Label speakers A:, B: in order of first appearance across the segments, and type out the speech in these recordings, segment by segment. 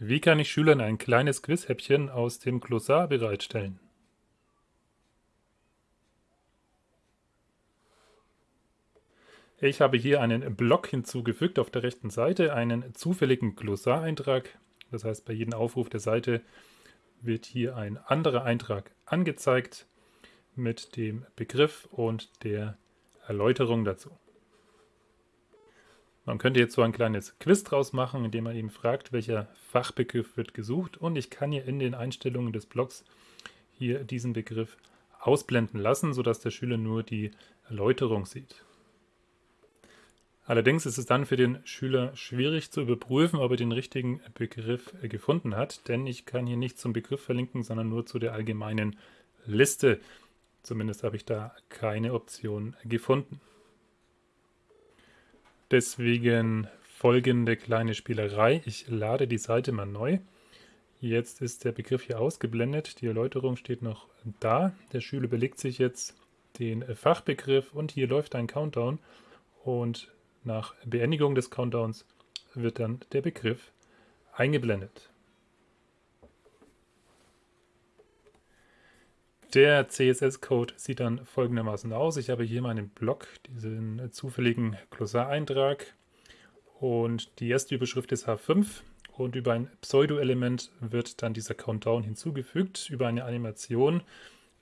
A: Wie kann ich Schülern ein kleines Quizhäppchen aus dem Glossar bereitstellen? Ich habe hier einen Block hinzugefügt auf der rechten Seite, einen zufälligen Glossareintrag. Das heißt, bei jedem Aufruf der Seite wird hier ein anderer Eintrag angezeigt mit dem Begriff und der Erläuterung dazu. Man könnte jetzt so ein kleines Quiz draus machen, indem man eben fragt, welcher Fachbegriff wird gesucht und ich kann hier in den Einstellungen des Blogs hier diesen Begriff ausblenden lassen, sodass der Schüler nur die Erläuterung sieht. Allerdings ist es dann für den Schüler schwierig zu überprüfen, ob er den richtigen Begriff gefunden hat, denn ich kann hier nicht zum Begriff verlinken, sondern nur zu der allgemeinen Liste. Zumindest habe ich da keine Option gefunden. Deswegen folgende kleine Spielerei. Ich lade die Seite mal neu. Jetzt ist der Begriff hier ausgeblendet. Die Erläuterung steht noch da. Der Schüler belegt sich jetzt den Fachbegriff und hier läuft ein Countdown. Und nach Beendigung des Countdowns wird dann der Begriff eingeblendet. Der CSS-Code sieht dann folgendermaßen aus. Ich habe hier meinen Block, diesen zufälligen Glossareintrag und die erste Überschrift ist H5 und über ein Pseudo-Element wird dann dieser Countdown hinzugefügt über eine Animation.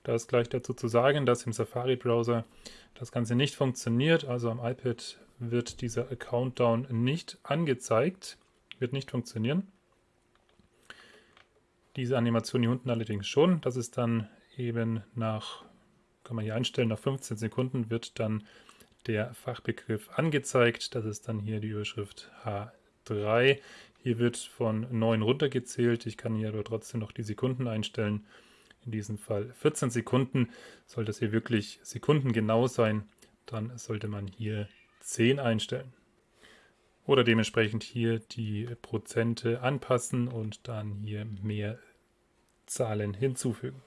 A: Da ist gleich dazu zu sagen, dass im Safari-Browser das Ganze nicht funktioniert. Also am iPad wird dieser Countdown nicht angezeigt, wird nicht funktionieren. Diese Animation hier unten allerdings schon. Das ist dann eben nach, kann man hier einstellen, nach 15 Sekunden wird dann der Fachbegriff angezeigt. Das ist dann hier die Überschrift H3. Hier wird von 9 runtergezählt. Ich kann hier aber trotzdem noch die Sekunden einstellen. In diesem Fall 14 Sekunden. Soll das hier wirklich sekundengenau sein, dann sollte man hier 10 einstellen. Oder dementsprechend hier die Prozente anpassen und dann hier mehr Zahlen hinzufügen.